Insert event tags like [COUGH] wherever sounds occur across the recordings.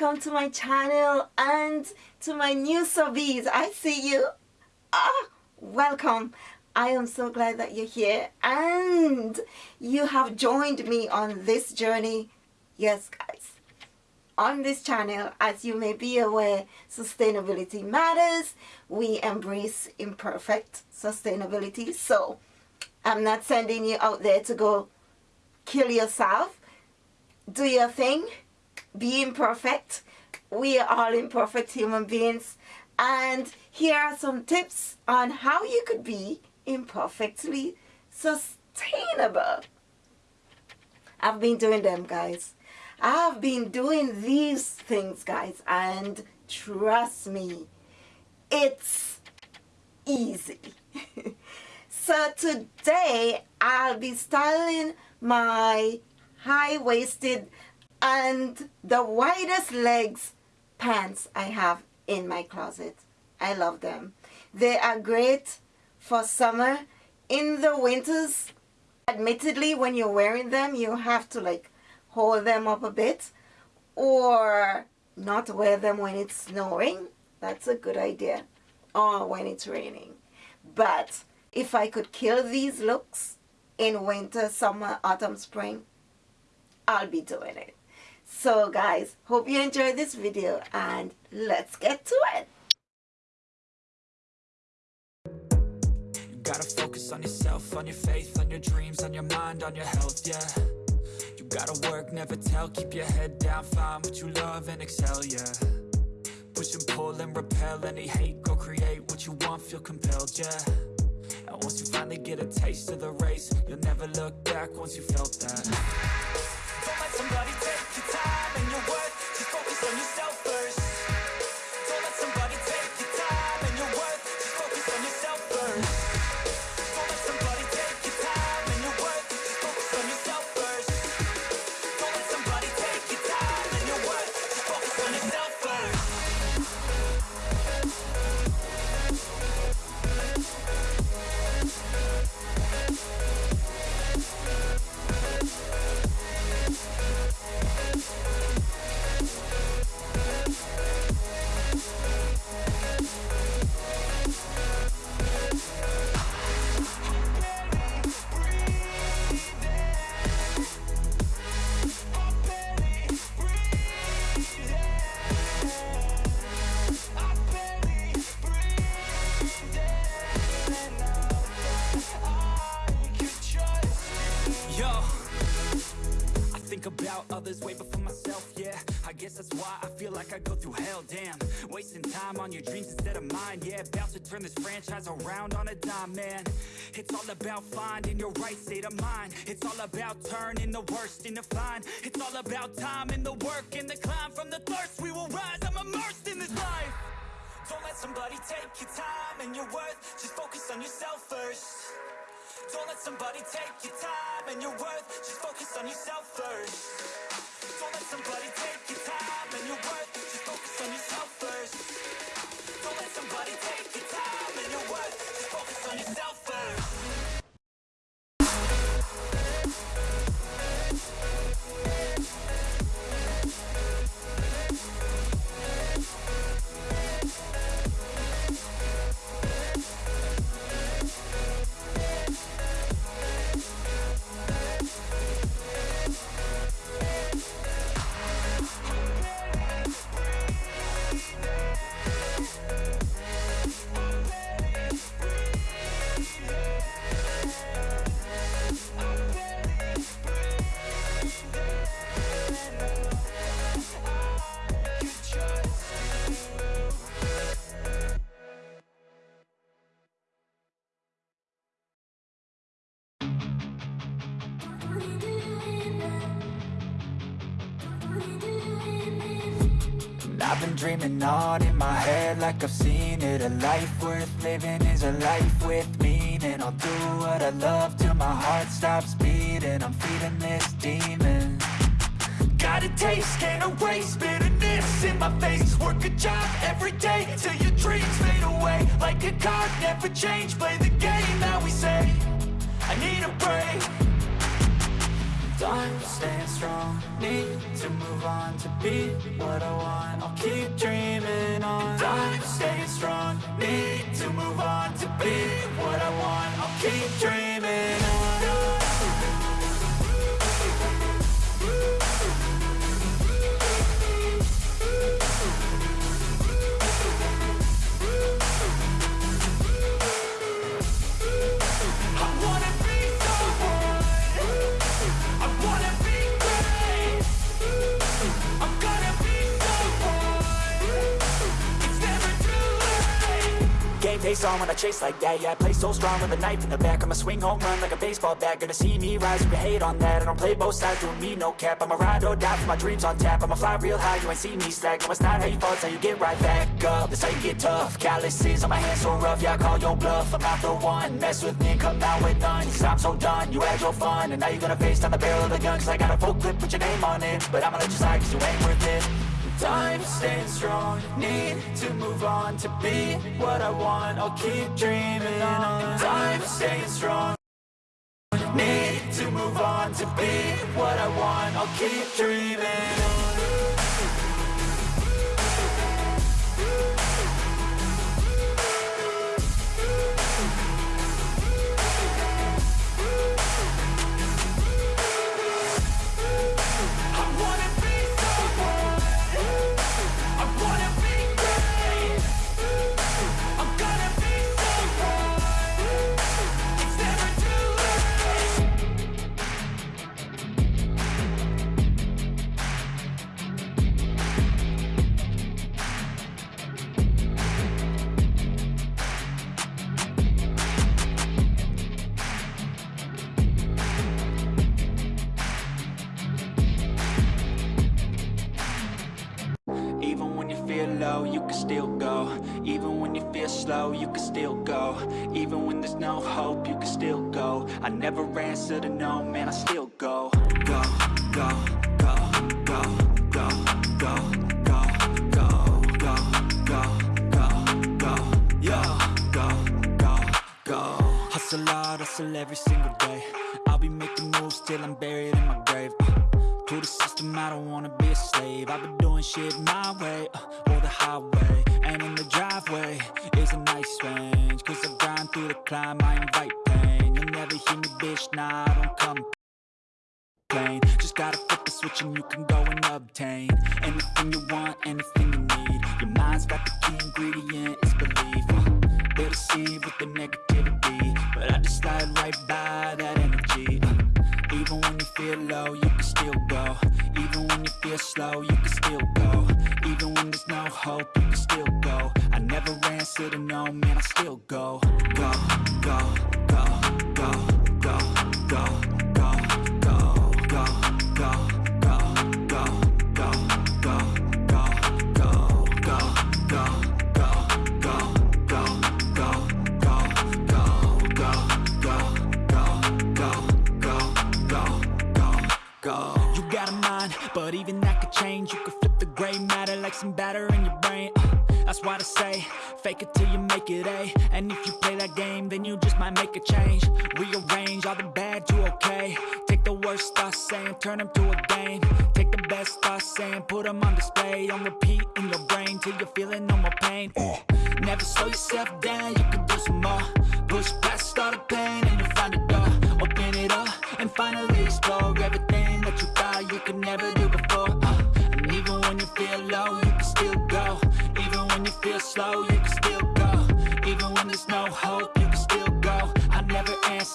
welcome to my channel and to my new subbies. I see you. Ah, welcome. I am so glad that you're here and you have joined me on this journey. Yes, guys. On this channel, as you may be aware, sustainability matters. We embrace imperfect sustainability. So, I'm not sending you out there to go kill yourself. Do your thing. Be imperfect. We are all imperfect human beings. And here are some tips on how you could be imperfectly sustainable. I've been doing them, guys. I've been doing these things, guys, and trust me, it's easy. [LAUGHS] so today, I'll be styling my high-waisted and the widest legs pants I have in my closet. I love them. They are great for summer. In the winters, admittedly, when you're wearing them, you have to like hold them up a bit or not wear them when it's snowing. That's a good idea. Or when it's raining. But if I could kill these looks in winter, summer, autumn, spring, I'll be doing it. So guys, hope you enjoyed this video and let's get to it. gotta focus on yourself, on your faith, on your dreams, on your mind, on your health, yeah. You gotta work, never tell, keep your head down, find what you love and excel, yeah. Push and pull and repel any hate, go create what you want, feel compelled, yeah. And once you finally get a taste of the race, you'll never look back once you felt that others way before myself, yeah. I guess that's why I feel like I go through hell, damn. Wasting time on your dreams instead of mine, yeah. About to turn this franchise around on a dime, man. It's all about finding your right state of mind. It's all about turning the worst into fine. It's all about time and the work and the climb. From the thirst we will rise, I'm immersed in this life. Don't let somebody take your time and your worth. Just focus on yourself first don't let somebody take your time and your worth. Just focus on yourself first. Don't let somebody take your Dreaming on in my head like I've seen it. A life worth living is a life with meaning. I'll do what I love till my heart stops beating. I'm feeding this demon. Got a taste, can't erase bitterness in my face. Work a job every day till your dreams fade away. Like a card, never change, play the game that we say. I need a break Time staying strong, need to move on to be what I want. I'll keep dreaming on. Time staying strong, need to move on face on when I chase like that. Yeah, I play so strong with a knife in the back. I'ma swing home run like a baseball bat. Gonna see me rise, you can hate on that. I don't play both sides, doing me no cap. I'ma ride or die for my dreams on tap. I'ma fly real high, you ain't see me slack. No, it's not how you fall, it's how you get right back up. That's how you get tough. Calluses on my hands so rough Yeah, I call your bluff. I'm not the one. Mess with me come down with none. Cause I'm so done You had your fun. And now you're gonna face down the barrel of the gun. Cause I got a full clip put your name on it. But I'ma let you slide cause you ain't worth it Time staying strong. Need to move on To be what I want I'll keep dreaming on. Time staying strong. Need to move on To be what I want I'll keep dreaming on Even when there's no hope, you can still go I never answer to no, man, I still go Go, go, go, go, go, go, go, go, go, go, go, go, yo, go, go, go Hustle hard, hustle every single day I'll be making moves till I'm buried in my grave to the system, I don't wanna be a slave. I've been doing shit my way, uh, or the highway. And in the driveway is a nice range Cause I grind through the climb, I invite pain. You'll never hear me, bitch, nah, I don't come plain Just gotta flip the switch and you can go and obtain Anything you want, anything you need. Your mind's got the key ingredient, it's belief. Uh, They deceive with the negativity But I just slide right by that you feel low, you can still go. Even when you feel slow, you can still go. Even when there's no hope, you can still go. I never answer to no, man, I still go like some batter in your brain. Uh, that's why they say, fake it till you make it A. And if you play that game, then you just might make a change. Rearrange all the bad to okay. Take the worst thoughts saying, turn them to a game. Take the best thoughts saying, put them on display. On repeat in your brain till you're feeling no more pain. Uh, never slow yourself down, you can do some more. Push past all the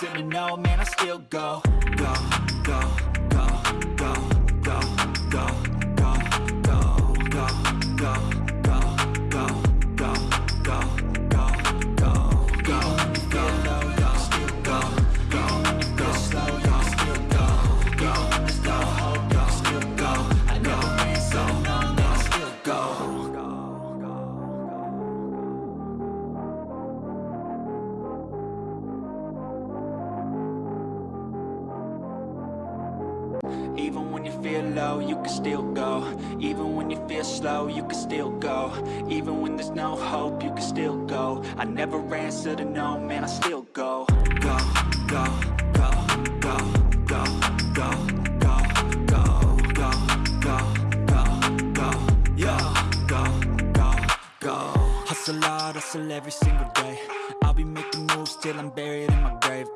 just let man, I still go. Even when you feel low, you can still go Even when you feel slow, you can still go Even when there's no hope, you can still go I never answer to no, man, I still go Go, go, go, go, go, go, go, go, go, go, go, go, yo, go, go, go Hustle hard, hustle every single day I'll be making moves till I'm buried in my grave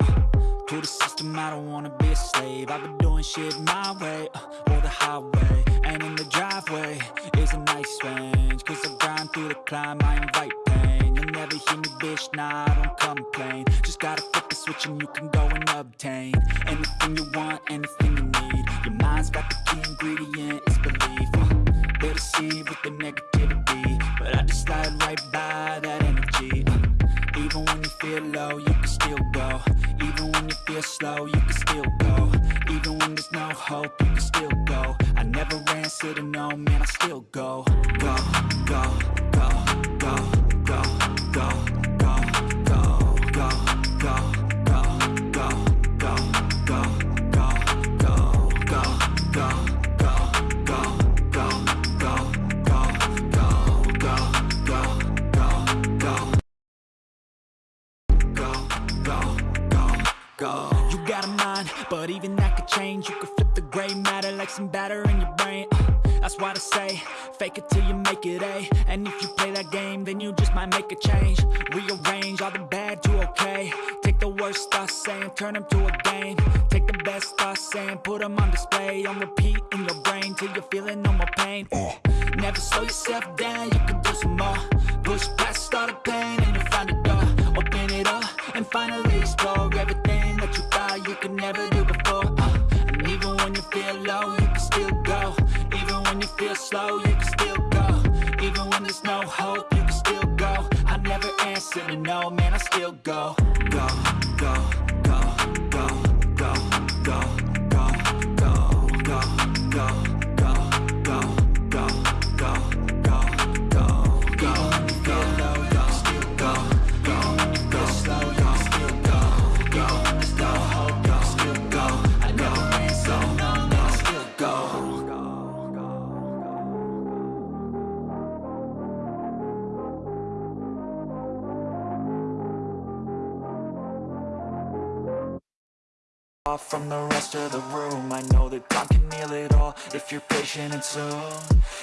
to the system, I don't wanna be a slave. I've been doing shit my way, uh, or the highway. And in the driveway is a nice range Cause I grind through the climb, I invite pain. You'll never hear me, bitch, nah, I don't complain. Just gotta flip the switch and you can go and obtain Anything you want, anything you need. Your mind's got the key ingredient, it's belief. Uh, They deceive with the negativity But I just slide right by that feel low, you can still go. Even when you feel slow, you can still go. Even when there's no hope, you can still go. I never answer to no, man, I still go Go, go, go, go, go, go, go, go, go. You got a mind, but even that could change. You could flip the gray matter like some batter in your brain. Uh, That's why I say, fake it till you make it A. And if you play that game, then you just might make a change. Rearrange all the bad to okay. Take the worst thoughts saying, turn them to a game. Take the best thoughts saying, put them on display. On repeat in your brain till you're feeling no more pain. Uh, Never slow yourself down, you can do some more. Push past all the pain and you'll find a door. Open it up and finally explore everything could never do before. Uh, and even when you feel low, you can still go. Even when you feel slow, you can still go. Even when there's no hope, you can still go. I never answer to no, man, I still go. Go, go, go, go, go, go, go, go, off from the rest of the room. I know that time can heal it all if you're patient and soon.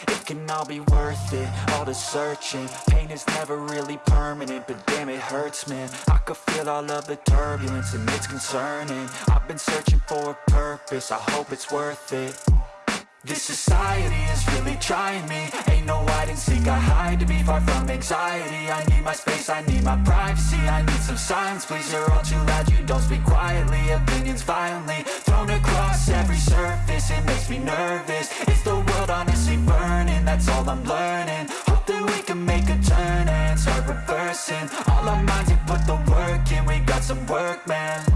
It can all be worth it, all the searching. Pain is never really permanent, but damn it hurts man. I could feel all of the turbulence and it's concerning. I've been searching for a purpose, I hope it's worth it this society is really trying me. Ain't no hide and seek, I hide to be far from anxiety. I need my space, I need my privacy. I need some silence, please, you're all too loud. You don't speak quietly, opinions violently Thrown across every surface, it makes me nervous. Is the world honestly burning, that's all I'm learning. Hope that we can make a turn and start reversing. All our minds and put the work in, we got some work, man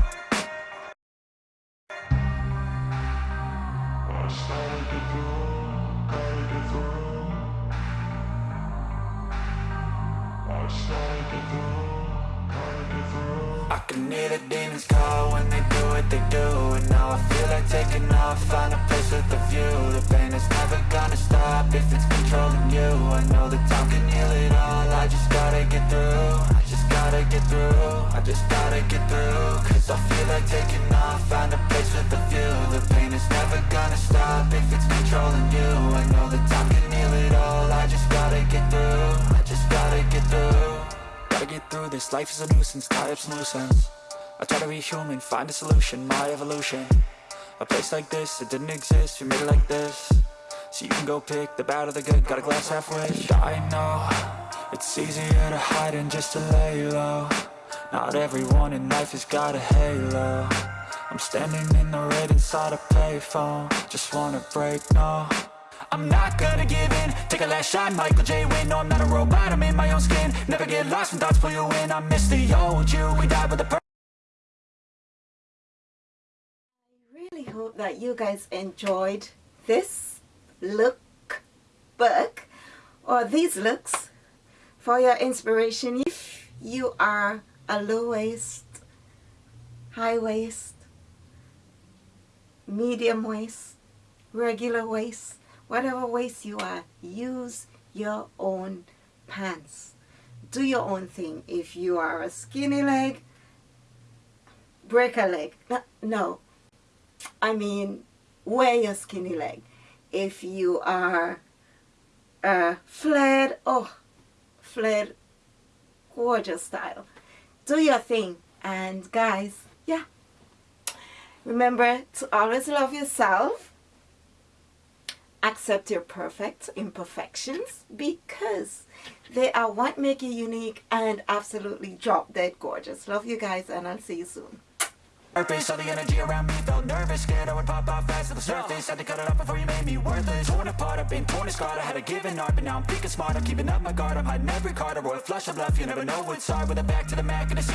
I can hear the demons call when they do what they do And now I feel like taking off, find a place with a view. The pain is never gonna stop if it's controlling you. I know that time can heal it all, I just gotta get through I just gotta get through, I just gotta get through I feel like taking off, find a place with a view. The pain is never gonna stop if it's controlling you. I know that time can heal it all, I just gotta get through I just gotta get through. Gotta get through this, life is a nuisance, tie up some loose ends I try to be human, find a solution, my evolution. A place like this, it didn't exist, we made it like this. So you can go pick the bad or the good, got a glass halfway I know, it's easier to hide than just to lay low Not everyone in life has got a halo. I'm standing in the red inside a payphone. Just wanna break, no. I'm not gonna give in. Take a last shot, Michael J. Win No, I'm not a robot, I'm in my own skin. Never get lost when thoughts pull you in. I miss the old you, we died with a purpose really hope that you guys enjoyed this look book or these looks for your inspiration. If you are a low waist, high waist, medium waist, regular waist, whatever waist you are, use your own pants. Do your own thing. If you are a skinny leg, break a leg. No. I mean, wear your skinny leg. If you are uh, flared, oh, flared, gorgeous style. Do your thing. And guys, yeah. Remember to always love yourself. Accept your perfect imperfections because they are what make you unique and absolutely drop dead gorgeous. Love you guys and I'll see you soon. Surface, all the energy around me felt nervous. Scared I would pop off fast to the surface. Had to cut it off before you made me worthless. Torn apart, I've been torn and scarred. I had a given art, but now I'm thinking smart I'm keeping up my guard, I'm hiding every card. A royal flush of love, you never know what's hard. With a back to the mat, gonna see